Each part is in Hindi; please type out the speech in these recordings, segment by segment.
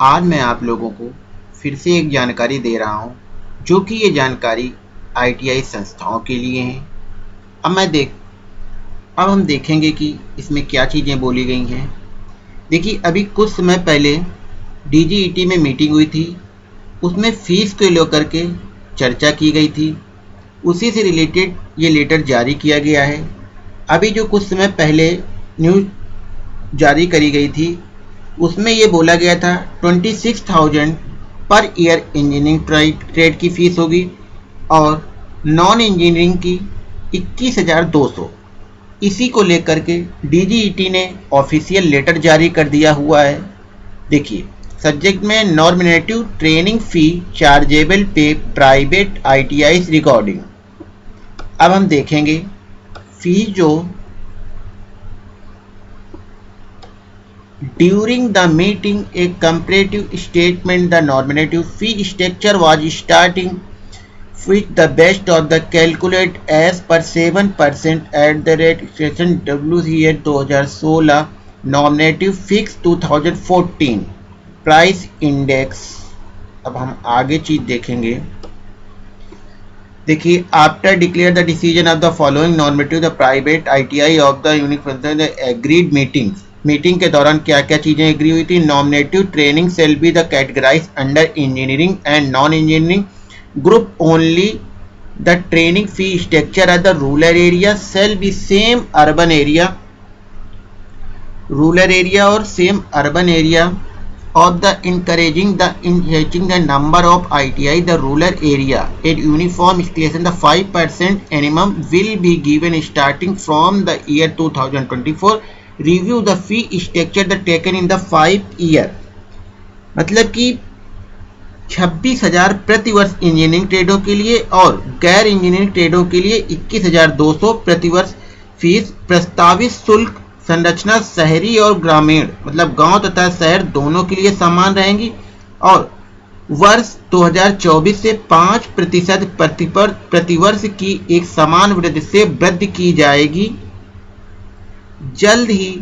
आज मैं आप लोगों को फिर से एक जानकारी दे रहा हूँ, जो कि ये जानकारी आईटीआई संस्थाओं के लिए है। अब मैं देख, अब हम देखेंगे कि इसमें क्या चीज़ें बोली गई हैं। देखिए, अभी कुछ समय पहले डीजीईटी में मीटिंग हुई थी। उसमें फ़ीस को लेकर के चर्चा की गई थी। उसी से रिलेटेड ये लेटर जारी किया गया है। अभी जो कुछ समय पहले न्यूज़ जारी करी गई थी उसमें ये बोला गया था twenty six thousand per year engineering trade की फ़ीस होगी और नॉन इंजीनियरिंग की इक्कीस हज़ार दो सौ। इसी को लेकर के डीजीईटी ने ऑफिशियल लेटर जारी कर दिया हुआ है। देखिए सब्जेक्ट में नॉर्मिनेटिव ट्रेनिंग फ़ी चार्जेबल पे प्राइवेट आईटीआई रिकॉर्डिंग अब हम देखेंगे फ़ी जो during the meeting a comparative statement the normative fee structure was starting fit the best of the calculate as per seven percent at the rate station W C A दो हज़ार सोलह nominative fix two thousand fourteen price index अब हम आगे चीज़ देखेंगे। देखिए after declare the decision of the following normative the private I T I of the university agreed meetings meeting के दौरान क्या क्या चीज़ें एग्री हुई थी? Nominative training shall be the categorize under engineering and non engineering group only the training fee structure at the rural area shall be same urban area rural area और same urban area of the encouraging the enhancing the number of ITI the rural area. At uniform station the 5% minimum will be given starting from the year 2024 review the fee structure the taken in the five year मतलब कि छब्बीस हज़ार प्रति वर्ष इंजीनियरिंग ट्रेडों के लिए और गैर इंजीनियरिंग ट्रेडों के लिए इक्कीस हज़ार दो सौ प्रति वर्ष फ़ीस प्रस्तावित शुल्क, संरचना, शहरी और ग्रामीण मतलब गाँव तथा शहर दोनों के लिए समान रहेंगी और वर्ष 2024 से 5 प्रतिशत प्रतिवर्ष की एक समान वृद्धि से वृद्धि की जाएगी। जल्द ही,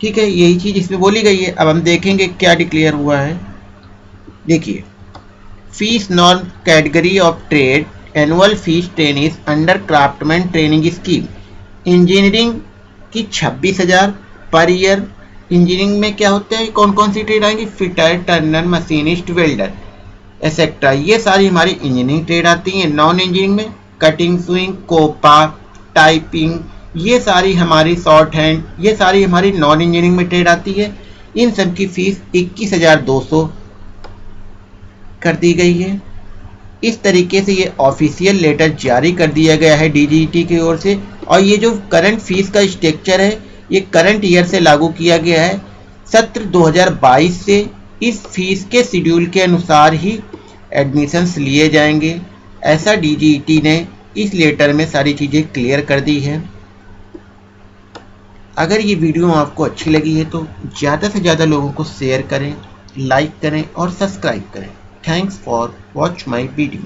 ठीक है, यही चीज़ इसमें बोली गई है। अब हम देखेंगे क्या डिक्लेयर हुआ है। देखिए fees non category of trade annual fees trainees under craftsman training scheme engineering की छब्बीस हज़ार पर ईयर इंजीनियरिंग में क्या होते हैं? कौन कौन सी ट्रेड आएँगी? Fitter turner machinist welder etcetera ये सारी हमारी इंजीनियरिंग ट्रेड आती हैं। नॉन इंजीनियरिंग में कटिंग स्विंग कोपा टाइपिंग ये सारी हमारी शॉर्ट हैंड ये सारी हमारी नॉन इंजीनियरिंग में ट्रेड आती है। इन सब की फ़ीस इक्कीस हज़ार दो सौ कर दी गई है। इस तरीके से ये ऑफिशियल लेटर जारी कर दिया गया है डीजीटी की ओर से। और ये जो करंट फ़ीस का स्ट्रक्चर है, ये करंट ईयर से लागू किया गया है। सत्र 2022 से इस फ़ीस के शेड्यूल के अनुसार ही एडमिशन्स लिए जाएँगे। ऐसा डीजीटी ने इस लेटर में सारी चीज़ें क्लियर कर दी है। अगर ये वीडियो आपको अच्छी लगी है तो ज़्यादा से ज़्यादा लोगों को शेयर करें लाइक करें और सब्सक्राइब करें. Thanks for watch my video